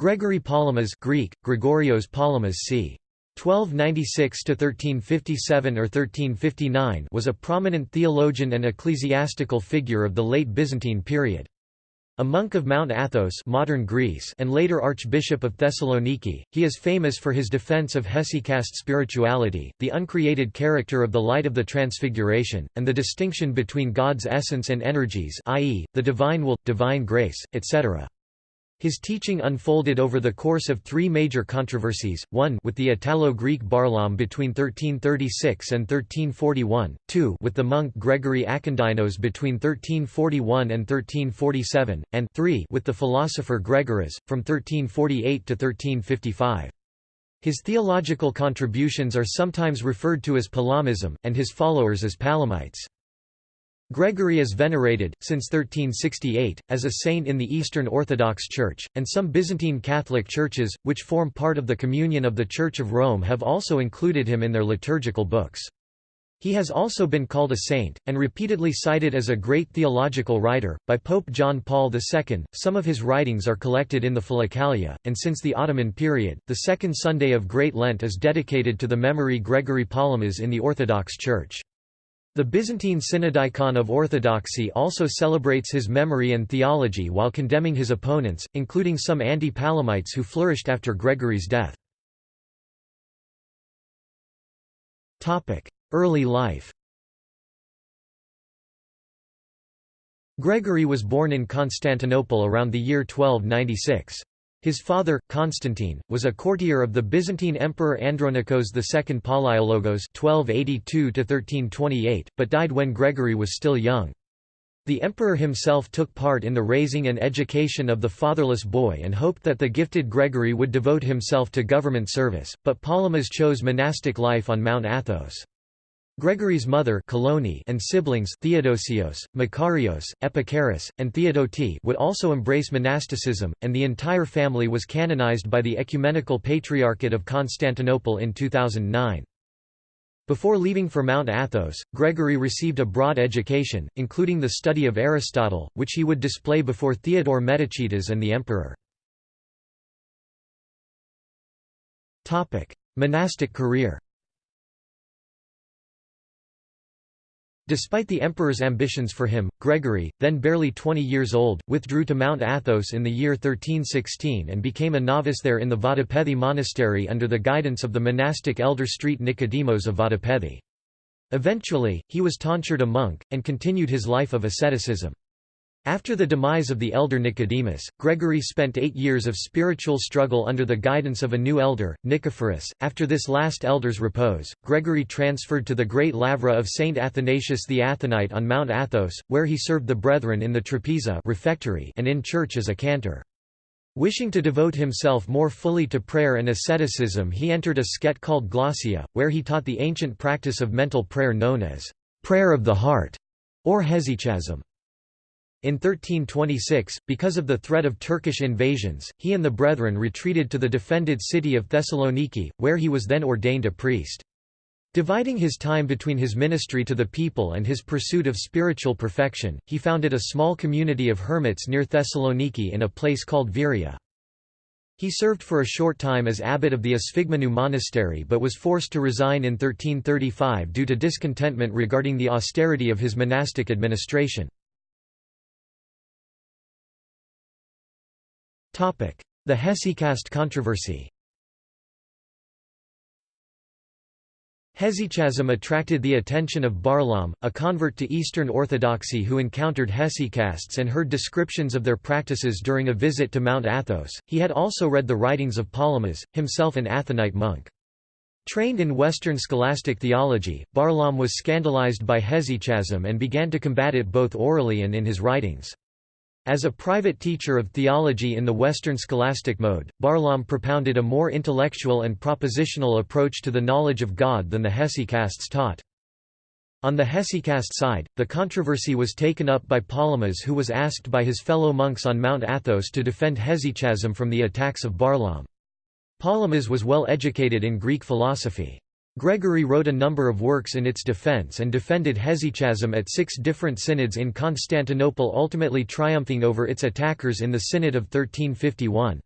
Gregory Palamas Greek, Gregorios Palamas c. 1296–1357 or 1359 was a prominent theologian and ecclesiastical figure of the late Byzantine period. A monk of Mount Athos modern Greece and later Archbishop of Thessaloniki, he is famous for his defense of hesychast spirituality, the uncreated character of the light of the Transfiguration, and the distinction between God's essence and energies i.e., the divine will, divine grace, etc. His teaching unfolded over the course of three major controversies, one with the Italo-Greek Barlaam between 1336 and 1341, two with the monk Gregory Akindynos between 1341 and 1347, and three with the philosopher Gregoras, from 1348 to 1355. His theological contributions are sometimes referred to as Palamism, and his followers as Palamites. Gregory is venerated, since 1368, as a saint in the Eastern Orthodox Church, and some Byzantine Catholic churches, which form part of the Communion of the Church of Rome have also included him in their liturgical books. He has also been called a saint, and repeatedly cited as a great theological writer, by Pope John Paul II. Some of his writings are collected in the Philokalia, and since the Ottoman period, the second Sunday of Great Lent is dedicated to the memory Gregory Palamas in the Orthodox Church. The Byzantine Synodicon of Orthodoxy also celebrates his memory and theology while condemning his opponents, including some anti-Palamites who flourished after Gregory's death. Early life Gregory was born in Constantinople around the year 1296. His father, Constantine, was a courtier of the Byzantine Emperor Andronikos II Palaiologos (1282–1328), but died when Gregory was still young. The emperor himself took part in the raising and education of the fatherless boy and hoped that the gifted Gregory would devote himself to government service, but Palamas chose monastic life on Mount Athos. Gregory's mother and siblings Theodosios, Makarios, Epicharis, and Theodote would also embrace monasticism, and the entire family was canonized by the Ecumenical Patriarchate of Constantinople in 2009. Before leaving for Mount Athos, Gregory received a broad education, including the study of Aristotle, which he would display before Theodore Metochites and the emperor. Monastic career Despite the emperor's ambitions for him, Gregory, then barely 20 years old, withdrew to Mount Athos in the year 1316 and became a novice there in the Vatopedi monastery under the guidance of the monastic elder Street Nicodemos of Vatopedi. Eventually, he was tonsured a monk, and continued his life of asceticism. After the demise of the elder Nicodemus, Gregory spent eight years of spiritual struggle under the guidance of a new elder, Nicephorus. After this last elder's repose, Gregory transferred to the great lavra of Saint Athanasius the Athonite on Mount Athos, where he served the brethren in the trapeza refectory and in church as a cantor. Wishing to devote himself more fully to prayer and asceticism he entered a skete called glossia, where he taught the ancient practice of mental prayer known as prayer of the heart, or hesychasm. In 1326, because of the threat of Turkish invasions, he and the brethren retreated to the defended city of Thessaloniki, where he was then ordained a priest. Dividing his time between his ministry to the people and his pursuit of spiritual perfection, he founded a small community of hermits near Thessaloniki in a place called Viria. He served for a short time as abbot of the Esphigmenou monastery but was forced to resign in 1335 due to discontentment regarding the austerity of his monastic administration. The hesychast controversy Hesychasm attracted the attention of Barlaam, a convert to Eastern Orthodoxy who encountered hesychasts and heard descriptions of their practices during a visit to Mount Athos. He had also read the writings of Palamas, himself an Athonite monk. Trained in Western scholastic theology, Barlaam was scandalized by hesychasm and began to combat it both orally and in his writings. As a private teacher of theology in the Western scholastic mode, Barlaam propounded a more intellectual and propositional approach to the knowledge of God than the hesychasts taught. On the hesychast side, the controversy was taken up by Palamas who was asked by his fellow monks on Mount Athos to defend hesychasm from the attacks of Barlaam. Palamas was well educated in Greek philosophy. Gregory wrote a number of works in its defense and defended hesychasm at six different synods in Constantinople ultimately triumphing over its attackers in the Synod of 1351.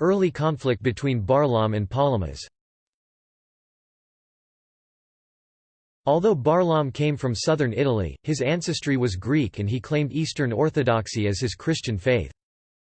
Early conflict between Barlaam and Palamas Although Barlaam came from southern Italy, his ancestry was Greek and he claimed Eastern Orthodoxy as his Christian faith.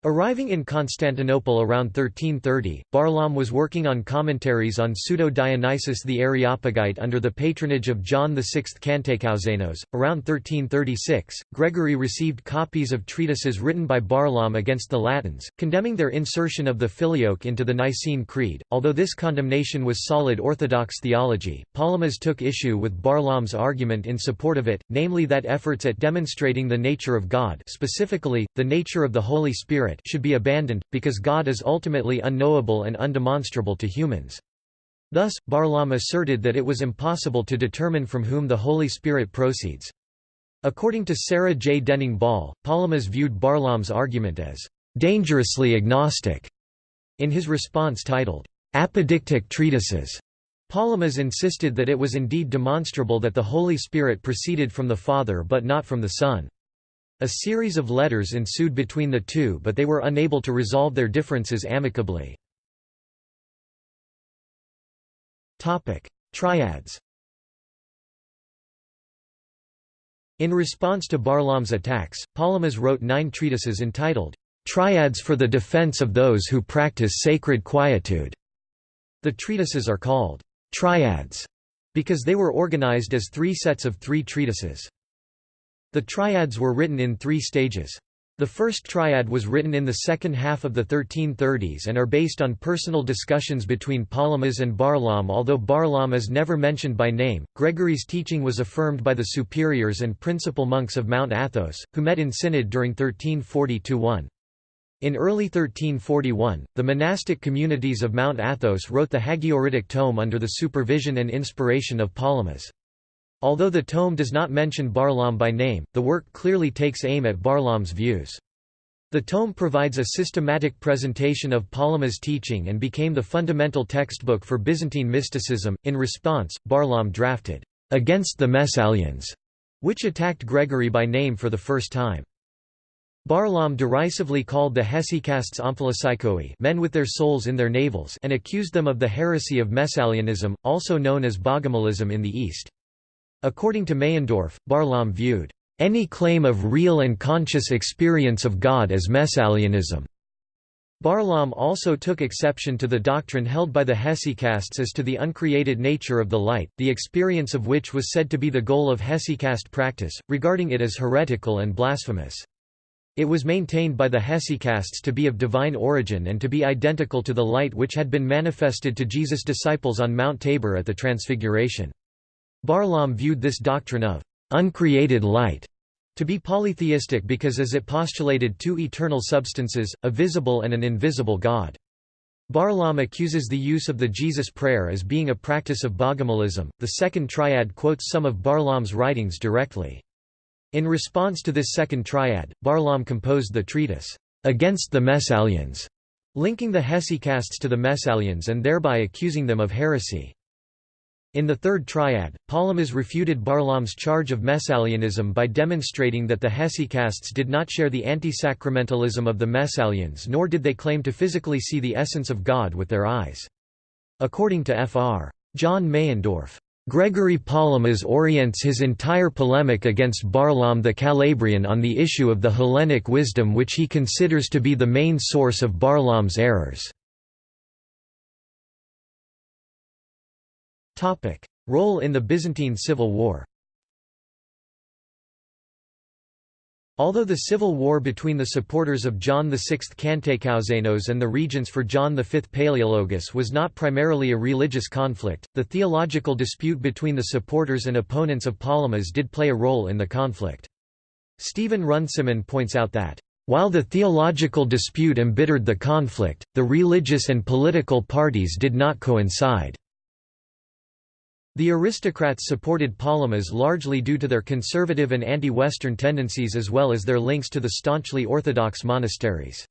Arriving in Constantinople around 1330, Barlaam was working on commentaries on Pseudo-Dionysius the Areopagite under the patronage of John VI Kantakouzenos. Around 1336, Gregory received copies of treatises written by Barlaam against the Latins, condemning their insertion of the Filioque into the Nicene Creed. Although this condemnation was solid Orthodox theology, Palamas took issue with Barlaam's argument in support of it, namely that efforts at demonstrating the nature of God specifically, the nature of the Holy Spirit Spirit should be abandoned, because God is ultimately unknowable and undemonstrable to humans. Thus, Barlaam asserted that it was impossible to determine from whom the Holy Spirit proceeds. According to Sarah J. Denning-Bolle, Palamas viewed Barlaam's argument as dangerously agnostic. In his response titled, Apodictic Treatises, Palamas insisted that it was indeed demonstrable that the Holy Spirit proceeded from the Father but not from the Son. A series of letters ensued between the two but they were unable to resolve their differences amicably. Triads In response to Barlaam's attacks, Palamas wrote nine treatises entitled, "'Triads for the Defense of Those Who Practice Sacred Quietude'". The treatises are called «triads» because they were organized as three sets of three treatises. The triads were written in three stages. The first triad was written in the second half of the 1330s and are based on personal discussions between Palamas and Barlaam although Barlaam is never mentioned by name. Gregory's teaching was affirmed by the superiors and principal monks of Mount Athos, who met in synod during 1340–1. In early 1341, the monastic communities of Mount Athos wrote the Hagioritic tome under the supervision and inspiration of Palamas. Although the tome does not mention Barlaam by name, the work clearly takes aim at Barlaam's views. The tome provides a systematic presentation of Palamas' teaching and became the fundamental textbook for Byzantine mysticism. In response, Barlaam drafted, Against the Messalians, which attacked Gregory by name for the first time. Barlaam derisively called the hesychasts omphalopsychoi men with their souls in their navels and accused them of the heresy of Messalianism, also known as Bogomilism in the East. According to Meyendorff, Barlaam viewed any claim of real and conscious experience of God as Messalianism. Barlaam also took exception to the doctrine held by the hesychasts as to the uncreated nature of the light, the experience of which was said to be the goal of hesychast practice, regarding it as heretical and blasphemous. It was maintained by the hesychasts to be of divine origin and to be identical to the light which had been manifested to Jesus' disciples on Mount Tabor at the Transfiguration. Barlaam viewed this doctrine of uncreated light to be polytheistic because as it postulated two eternal substances, a visible and an invisible God. Barlaam accuses the use of the Jesus prayer as being a practice of Bogomilism. The second triad quotes some of Barlaam's writings directly. In response to this second triad, Barlaam composed the treatise, Against the Messalians, linking the hesychasts to the Messalians and thereby accusing them of heresy. In the third triad, Palamas refuted Barlaam's charge of Messalianism by demonstrating that the hesychasts did not share the anti-sacramentalism of the Messalians nor did they claim to physically see the essence of God with their eyes. According to Fr. John Meyendorff, Gregory Palamas orients his entire polemic against Barlaam the Calabrian on the issue of the Hellenic wisdom which he considers to be the main source of Barlaam's errors. Role in the Byzantine Civil War Although the civil war between the supporters of John VI Kantakouzenos and the regents for John V Palaeologus was not primarily a religious conflict, the theological dispute between the supporters and opponents of Palamas did play a role in the conflict. Stephen Runciman points out that, "...while the theological dispute embittered the conflict, the religious and political parties did not coincide." The aristocrats supported Palamas largely due to their conservative and anti-Western tendencies as well as their links to the staunchly orthodox monasteries.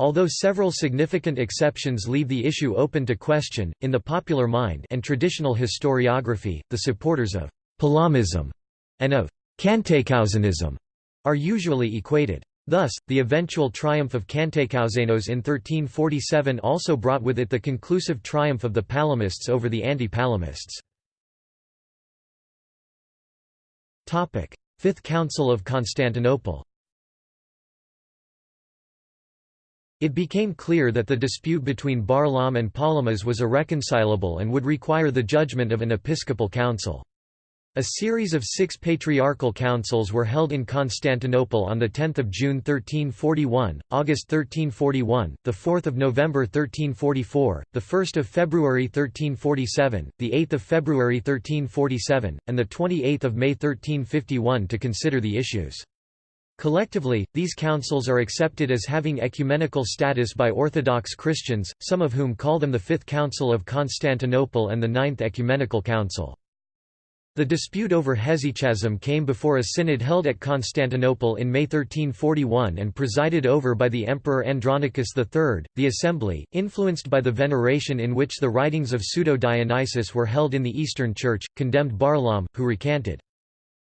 Although several significant exceptions leave the issue open to question, in the popular mind and traditional historiography, the supporters of Palamism and of Cantaicouzenism are usually equated. Thus, the eventual triumph of Cantacuzénos in 1347 also brought with it the conclusive triumph of the Palamists over the anti-Palamists. Fifth Council of Constantinople It became clear that the dispute between Barlaam and Palamas was irreconcilable and would require the judgment of an episcopal council. A series of six patriarchal councils were held in Constantinople on 10 June 1341, August 1341, 4 November 1344, 1 February 1347, 8 February 1347, and 28 May 1351 to consider the issues. Collectively, these councils are accepted as having ecumenical status by Orthodox Christians, some of whom call them the Fifth Council of Constantinople and the Ninth Ecumenical Council. The dispute over hesychasm came before a synod held at Constantinople in May 1341 and presided over by the Emperor Andronicus III. The assembly, influenced by the veneration in which the writings of Pseudo-Dionysius were held in the Eastern Church, condemned Barlaam, who recanted.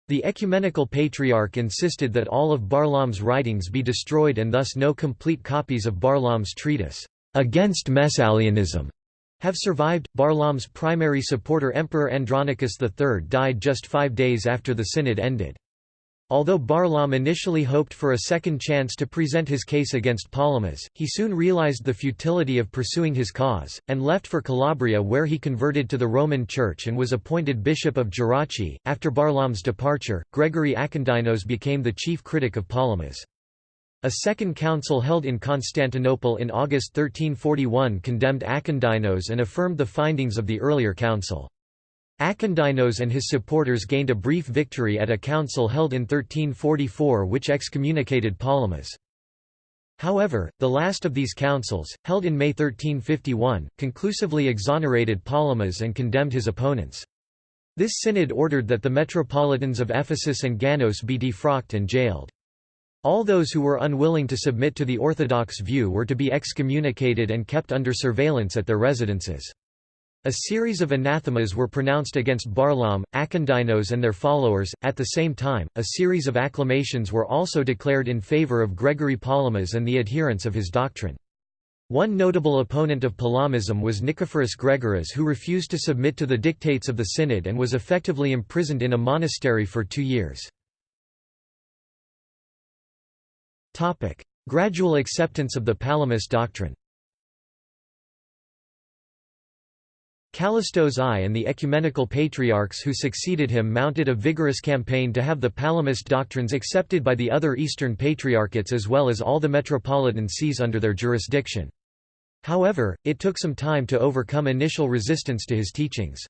The ecumenical patriarch insisted that all of Barlaam's writings be destroyed and thus no complete copies of Barlaam's treatise, Against Messalianism, have survived. Barlaam's primary supporter Emperor Andronicus III died just five days after the synod ended. Although Barlaam initially hoped for a second chance to present his case against Palamas, he soon realized the futility of pursuing his cause, and left for Calabria where he converted to the Roman Church and was appointed Bishop of Gerace. After Barlaam's departure, Gregory Akindynos became the chief critic of Palamas. A second council held in Constantinople in August 1341 condemned Akindynos and affirmed the findings of the earlier council. Akindynos and his supporters gained a brief victory at a council held in 1344 which excommunicated Palamas. However, the last of these councils, held in May 1351, conclusively exonerated Palamas and condemned his opponents. This synod ordered that the metropolitans of Ephesus and Ganos be defrocked and jailed. All those who were unwilling to submit to the orthodox view were to be excommunicated and kept under surveillance at their residences. A series of anathemas were pronounced against Barlaam, Akindynos and their followers. At the same time, a series of acclamations were also declared in favor of Gregory Palamas and the adherents of his doctrine. One notable opponent of Palamism was Nicephorus Gregoras who refused to submit to the dictates of the synod and was effectively imprisoned in a monastery for two years. Topic: Gradual acceptance of the Palamas doctrine. Kallistos I and the ecumenical patriarchs who succeeded him mounted a vigorous campaign to have the Palamist doctrines accepted by the other Eastern patriarchates as well as all the metropolitan sees under their jurisdiction. However, it took some time to overcome initial resistance to his teachings.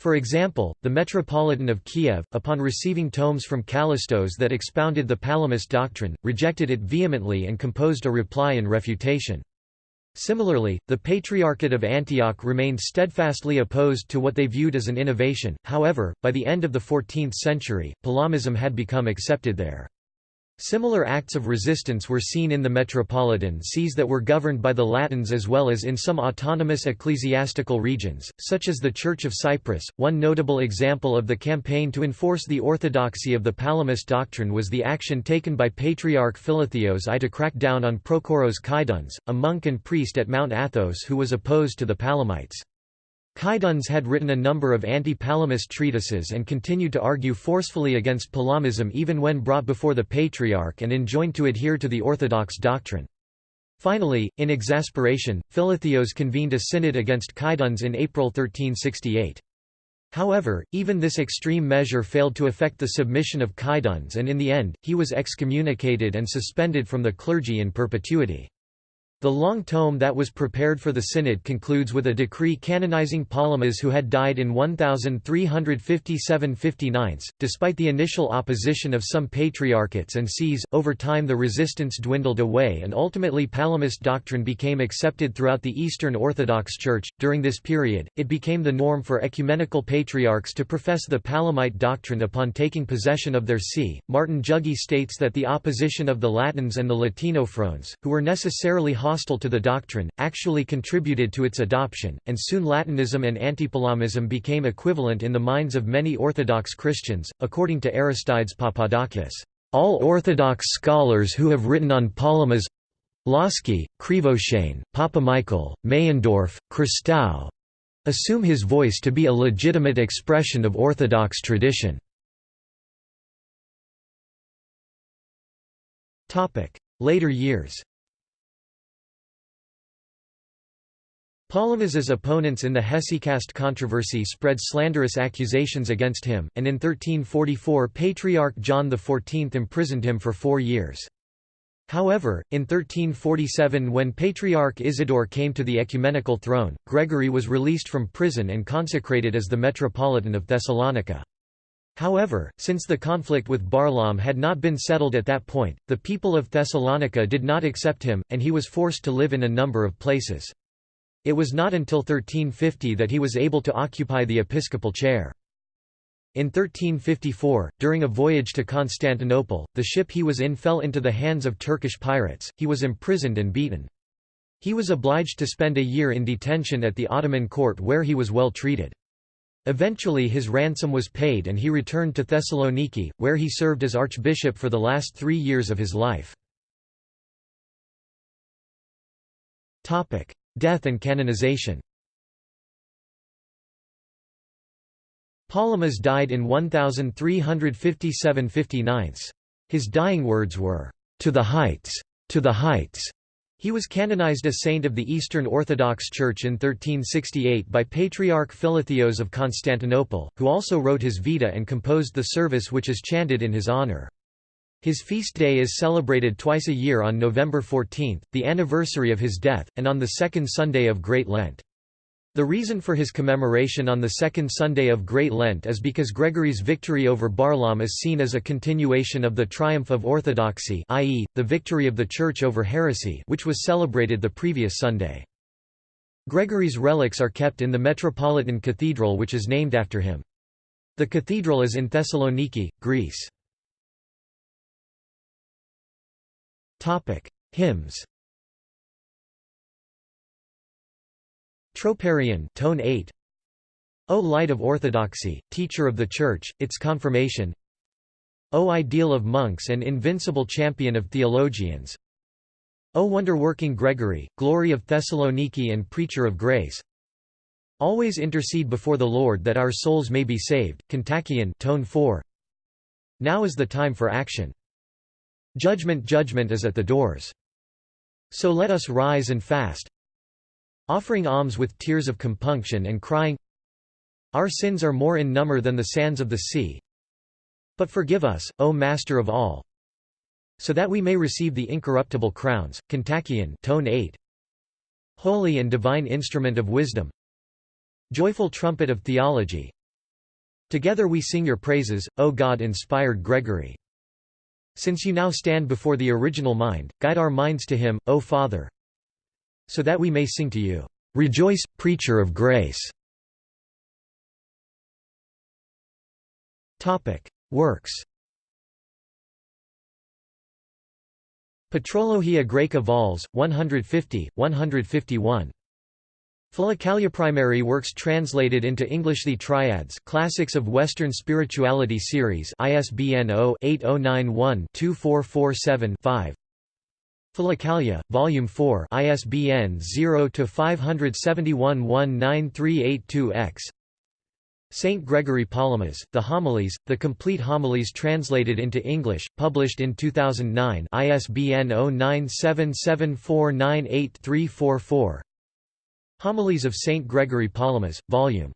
For example, the Metropolitan of Kiev, upon receiving tomes from Kallistos that expounded the Palamist doctrine, rejected it vehemently and composed a reply in refutation. Similarly, the Patriarchate of Antioch remained steadfastly opposed to what they viewed as an innovation, however, by the end of the 14th century, Palamism had become accepted there. Similar acts of resistance were seen in the metropolitan sees that were governed by the Latins as well as in some autonomous ecclesiastical regions, such as the Church of Cyprus. One notable example of the campaign to enforce the orthodoxy of the Palamist doctrine was the action taken by Patriarch Philotheos I to crack down on Prochoros Cydones, a monk and priest at Mount Athos who was opposed to the Palamites. Cydones had written a number of anti-Palamist treatises and continued to argue forcefully against Palamism even when brought before the Patriarch and enjoined to adhere to the orthodox doctrine. Finally, in exasperation, Philotheos convened a synod against Cydones in April 1368. However, even this extreme measure failed to affect the submission of Cydones and in the end, he was excommunicated and suspended from the clergy in perpetuity. The long tome that was prepared for the synod concludes with a decree canonizing Palamas who had died in 1357–59. Despite the initial opposition of some patriarchates and sees, over time the resistance dwindled away and ultimately Palamist doctrine became accepted throughout the Eastern Orthodox Church. During this period, it became the norm for ecumenical patriarchs to profess the Palamite doctrine upon taking possession of their see. Martin Jugie states that the opposition of the Latins and the Latinophrones, who were necessarily to the doctrine, actually contributed to its adoption, and soon Latinism and Antipalamism became equivalent in the minds of many Orthodox Christians, according to Aristides Papadakis. All Orthodox scholars who have written on Palamas Lossky, Krivoshein, Papamichael, Meyendorff, Christou assume his voice to be a legitimate expression of Orthodox tradition. Later years Palamas's opponents in the Hesychast controversy spread slanderous accusations against him, and in 1344 Patriarch John XIV imprisoned him for four years. However, in 1347 when Patriarch Isidore came to the ecumenical throne, Gregory was released from prison and consecrated as the Metropolitan of Thessalonica. However, since the conflict with Barlaam had not been settled at that point, the people of Thessalonica did not accept him, and he was forced to live in a number of places. It was not until 1350 that he was able to occupy the episcopal chair. In 1354, during a voyage to Constantinople, the ship he was in fell into the hands of Turkish pirates, he was imprisoned and beaten. He was obliged to spend a year in detention at the Ottoman court where he was well treated. Eventually his ransom was paid and he returned to Thessaloniki, where he served as archbishop for the last three years of his life. Death and canonization Palamas died in 1357–59. His dying words were, "'To the heights! To the heights!' He was canonized a saint of the Eastern Orthodox Church in 1368 by Patriarch Philotheos of Constantinople, who also wrote his Vita and composed the service which is chanted in his honor. His feast day is celebrated twice a year on November 14, the anniversary of his death, and on the second Sunday of Great Lent. The reason for his commemoration on the second Sunday of Great Lent is because Gregory's victory over Barlaam is seen as a continuation of the triumph of orthodoxy i.e., the victory of the Church over heresy which was celebrated the previous Sunday. Gregory's relics are kept in the Metropolitan Cathedral which is named after him. The cathedral is in Thessaloniki, Greece. Hymns. Troparion, tone 8. O light of orthodoxy, teacher of the Church, its confirmation. O ideal of monks and invincible champion of theologians. O wonder-working Gregory, glory of Thessaloniki and preacher of grace. Always intercede before the Lord that our souls may be saved. Kontakion, tone 4. Now is the time for action. Judgment judgment is at the doors. So let us rise and fast, offering alms with tears of compunction and crying, Our sins are more in number than the sands of the sea. But forgive us, O Master of all, so that we may receive the incorruptible crowns. Kontakion, tone 8. Holy and divine instrument of wisdom, joyful trumpet of theology. Together we sing your praises, O God-inspired Gregory. Since you now stand before the original mind, guide our minds to him, O Father, so that we may sing to you, Rejoice, preacher of grace. Works Patrologia Graeca Vols, 150, 151. Primary works translated into English The Triads Classics of Western Spirituality Series ISBN 0-8091-2447-5 Philokalia, Volume 4 ISBN 0-571-19382-X Saint Gregory Palamas, The Homilies, The Complete Homilies translated into English, published in 2009 ISBN 0977498344 Homilies of Saint Gregory Palamas, Vol.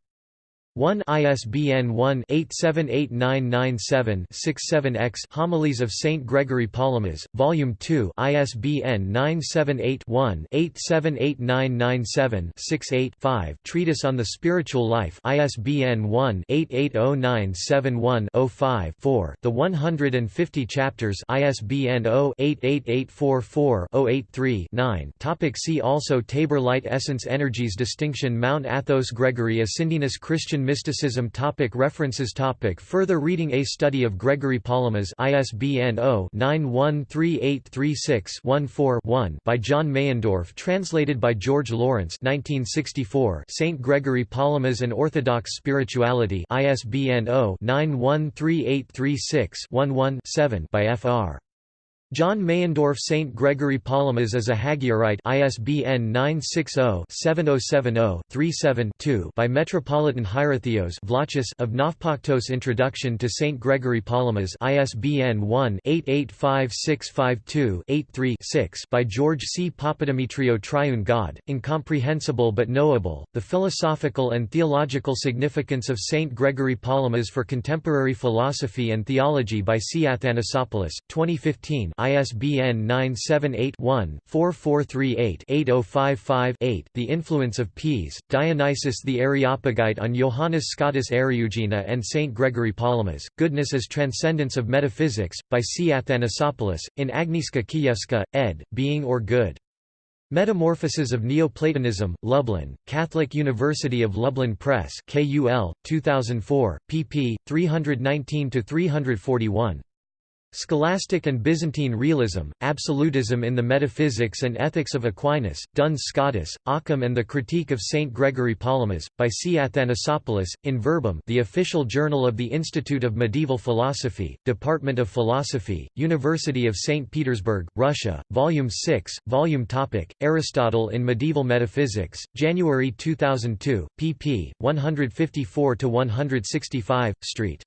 1 ISBN 1-878997-67-X Homilies of St. Gregory Palamas, Volume 2 ISBN 978-1-878997-68-5 Treatise on the Spiritual Life ISBN 1-880971-05-4 The 150 Chapters ISBN 0-88844-083-9 Topic See also Tabor Light Essence Energies Distinction Mount Athos Gregory Ascendinus Christian Mysticism topic References topic Further reading A Study of Gregory Palamas ISBN 0-913836-14-1 by John Meyendorff Translated by George Lawrence 1964 St. Gregory Palamas and Orthodox Spirituality ISBN 0-913836-11-7 by Fr. John Meyendorff St. Gregory Palamas is a Hagiorite ISBN 960-7070-37-2 by Metropolitan Hierotheos Vlachos of Navpaktos Introduction to St. Gregory Palamas ISBN 1-885652-83-6 by George C. Papademetriou Triune God, Incomprehensible but Knowable, The Philosophical and Theological Significance of St. Gregory Palamas for Contemporary Philosophy and Theology by C. Athanasopoulos, 2015 ISBN 978-1-4438-8055-8 The Influence of Peas, Dionysius the Areopagite on Johannes Scotus Eriugena and St. Gregory Palamas, Goodness as Transcendence of Metaphysics, by C. Athanasopoulos, in Agnieszka Kijewska, ed., Being or Good. Metamorphoses of Neoplatonism, Lublin, Catholic University of Lublin Press KUL, 2004, pp. 319–341. Scholastic and Byzantine Realism, Absolutism in the Metaphysics and Ethics of Aquinas, Duns Scotus, Occam and the Critique of St. Gregory Palamas, by C. Athanasopoulos, in Verbum the official journal of the Institute of Medieval Philosophy, Department of Philosophy, University of St. Petersburg, Russia, Volume 6, Volume Topic, Aristotle in Medieval Metaphysics, January 2002, pp. 154–165, Street.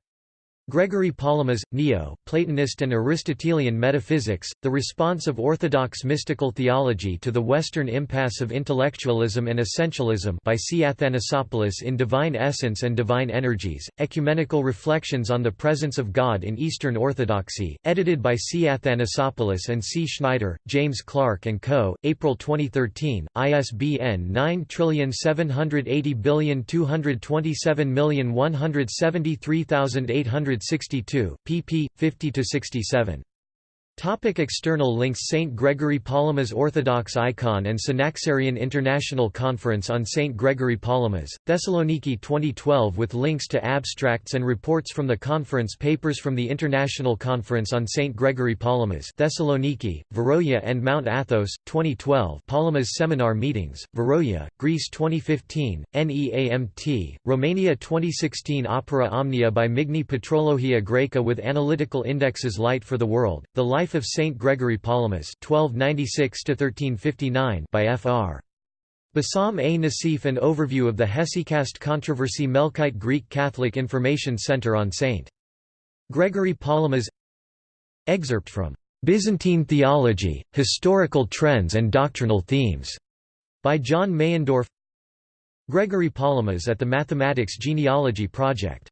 Gregory Palamas, Neo, Platonist and Aristotelian Metaphysics, The Response of Orthodox Mystical Theology to the Western Impasse of Intellectualism and Essentialism by C. Athanasopoulos in Divine Essence and Divine Energies, Ecumenical Reflections on the Presence of God in Eastern Orthodoxy, edited by C. Athanasopoulos and C. Schneider, James Clarke & Co., April 2013, ISBN 9780227173800 162, pp. 50–67. Topic external links St. Gregory Palamas Orthodox Icon and Synaxarion International Conference on St. Gregory Palamas, Thessaloniki 2012 with links to abstracts and reports from the conference Papers from the International Conference on St. Gregory Palamas Thessaloniki, Veroia and Mount Athos, 2012 Palamas Seminar Meetings, Veroia, Greece 2015, NEAMT, Romania 2016 Opera Omnia by Migne Patrologia Graeca with analytical indexes Light for the World, The Life Life of Saint Gregory Palamas (1296–1359) by Fr. Bassam A. Nassif An overview of the Hesychast controversy Melkite Greek Catholic Information Center on St. Gregory Palamas Excerpt from Byzantine Theology, Historical Trends and Doctrinal Themes by John Meyendorff Gregory Palamas at the Mathematics Genealogy Project